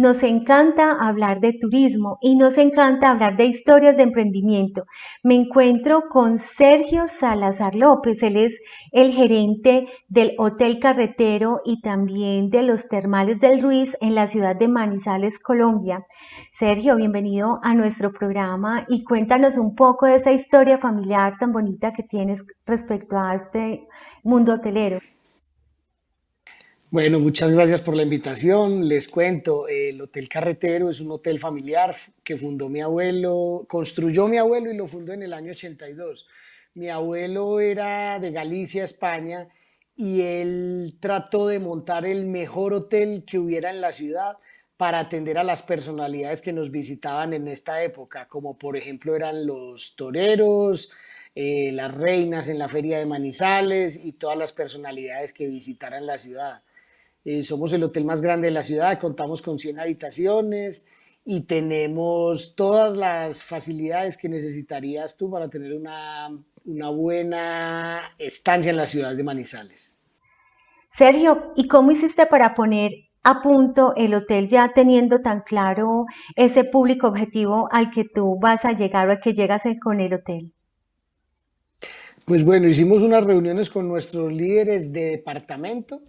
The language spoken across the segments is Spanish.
Nos encanta hablar de turismo y nos encanta hablar de historias de emprendimiento. Me encuentro con Sergio Salazar López, él es el gerente del Hotel Carretero y también de los Termales del Ruiz en la ciudad de Manizales, Colombia. Sergio, bienvenido a nuestro programa y cuéntanos un poco de esa historia familiar tan bonita que tienes respecto a este mundo hotelero. Bueno, muchas gracias por la invitación. Les cuento, el Hotel Carretero es un hotel familiar que fundó mi abuelo, construyó mi abuelo y lo fundó en el año 82. Mi abuelo era de Galicia, España, y él trató de montar el mejor hotel que hubiera en la ciudad para atender a las personalidades que nos visitaban en esta época, como por ejemplo eran los toreros, eh, las reinas en la feria de Manizales y todas las personalidades que visitaran la ciudad. Eh, somos el hotel más grande de la ciudad, contamos con 100 habitaciones y tenemos todas las facilidades que necesitarías tú para tener una, una buena estancia en la ciudad de Manizales. Sergio, ¿y cómo hiciste para poner a punto el hotel ya teniendo tan claro ese público objetivo al que tú vas a llegar o al que llegas con el hotel? Pues bueno, hicimos unas reuniones con nuestros líderes de departamento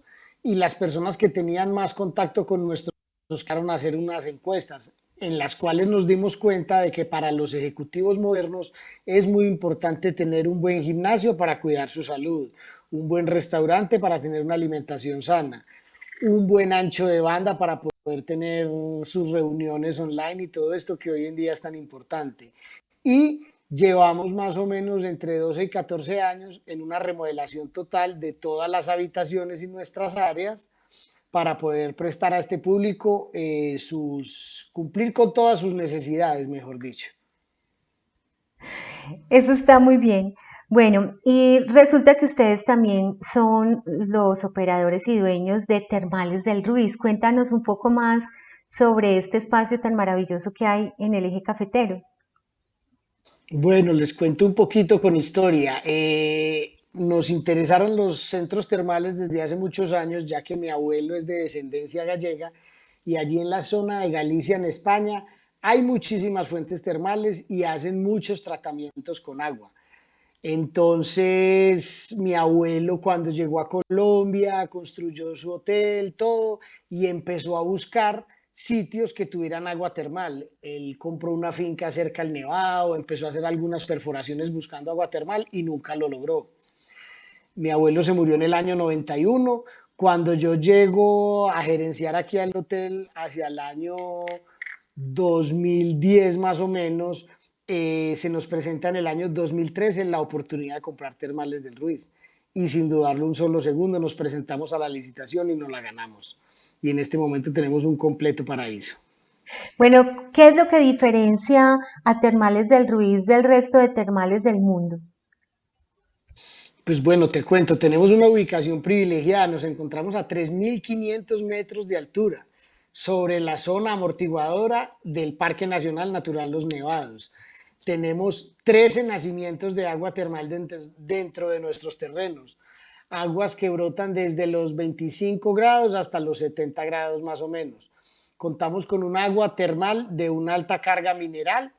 y las personas que tenían más contacto con nuestros buscaron hacer unas encuestas en las cuales nos dimos cuenta de que para los ejecutivos modernos es muy importante tener un buen gimnasio para cuidar su salud, un buen restaurante para tener una alimentación sana, un buen ancho de banda para poder tener sus reuniones online y todo esto que hoy en día es tan importante. Y llevamos más o menos entre 12 y 14 años en una remodelación total de todas las habitaciones y nuestras áreas para poder prestar a este público eh, sus, cumplir con todas sus necesidades, mejor dicho. Eso está muy bien. Bueno, y resulta que ustedes también son los operadores y dueños de Termales del Ruiz. Cuéntanos un poco más sobre este espacio tan maravilloso que hay en el eje cafetero. Bueno, les cuento un poquito con historia. Eh, nos interesaron los centros termales desde hace muchos años, ya que mi abuelo es de descendencia gallega y allí en la zona de Galicia, en España, hay muchísimas fuentes termales y hacen muchos tratamientos con agua. Entonces, mi abuelo cuando llegó a Colombia construyó su hotel, todo, y empezó a buscar sitios que tuvieran agua termal. Él compró una finca cerca al Nevado, empezó a hacer algunas perforaciones buscando agua termal y nunca lo logró. Mi abuelo se murió en el año 91. Cuando yo llego a gerenciar aquí al hotel hacia el año 2010 más o menos, eh, se nos presenta en el año 2013 la oportunidad de comprar termales del Ruiz. Y sin dudarlo un solo segundo nos presentamos a la licitación y nos la ganamos y en este momento tenemos un completo paraíso. Bueno, ¿qué es lo que diferencia a Termales del Ruiz del resto de termales del mundo? Pues bueno, te cuento, tenemos una ubicación privilegiada, nos encontramos a 3.500 metros de altura sobre la zona amortiguadora del Parque Nacional Natural Los Nevados. Tenemos 13 nacimientos de agua termal dentro de nuestros terrenos aguas que brotan desde los 25 grados hasta los 70 grados más o menos. Contamos con un agua termal de una alta carga mineral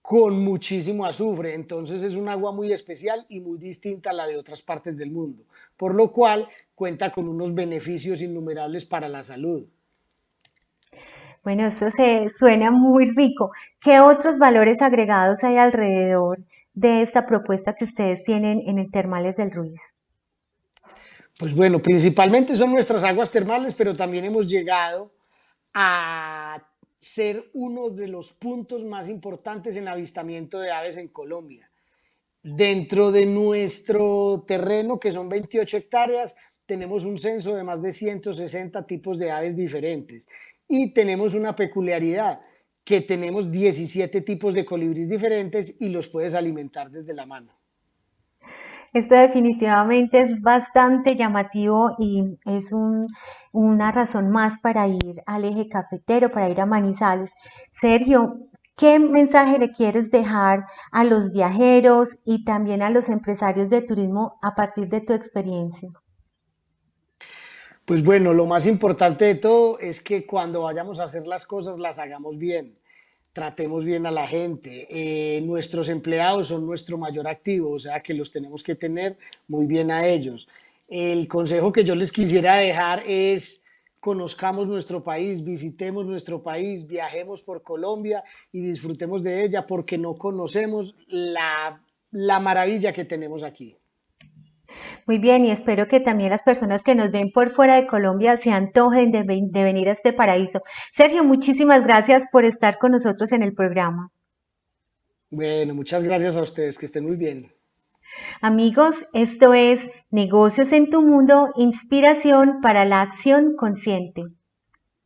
con muchísimo azufre, entonces es un agua muy especial y muy distinta a la de otras partes del mundo, por lo cual cuenta con unos beneficios innumerables para la salud. Bueno, eso se suena muy rico. ¿Qué otros valores agregados hay alrededor de esta propuesta que ustedes tienen en el Termales del Ruiz? Pues bueno, principalmente son nuestras aguas termales, pero también hemos llegado a ser uno de los puntos más importantes en avistamiento de aves en Colombia. Dentro de nuestro terreno, que son 28 hectáreas, tenemos un censo de más de 160 tipos de aves diferentes y tenemos una peculiaridad, que tenemos 17 tipos de colibríes diferentes y los puedes alimentar desde la mano. Esto definitivamente es bastante llamativo y es una razón más para ir al eje cafetero, para ir a Manizales. Sergio, ¿qué mensaje le quieres dejar a los viajeros y también a los empresarios de turismo a partir de tu experiencia? Pues bueno, lo más importante de todo es que cuando vayamos a hacer las cosas las hagamos bien, tratemos bien a la gente. Eh, nuestros empleados son nuestro mayor activo, o sea que los tenemos que tener muy bien a ellos. El consejo que yo les quisiera dejar es conozcamos nuestro país, visitemos nuestro país, viajemos por Colombia y disfrutemos de ella porque no conocemos la, la maravilla que tenemos aquí. Muy bien, y espero que también las personas que nos ven por fuera de Colombia se antojen de, de venir a este paraíso. Sergio, muchísimas gracias por estar con nosotros en el programa. Bueno, muchas gracias a ustedes, que estén muy bien. Amigos, esto es Negocios en tu Mundo, inspiración para la acción consciente.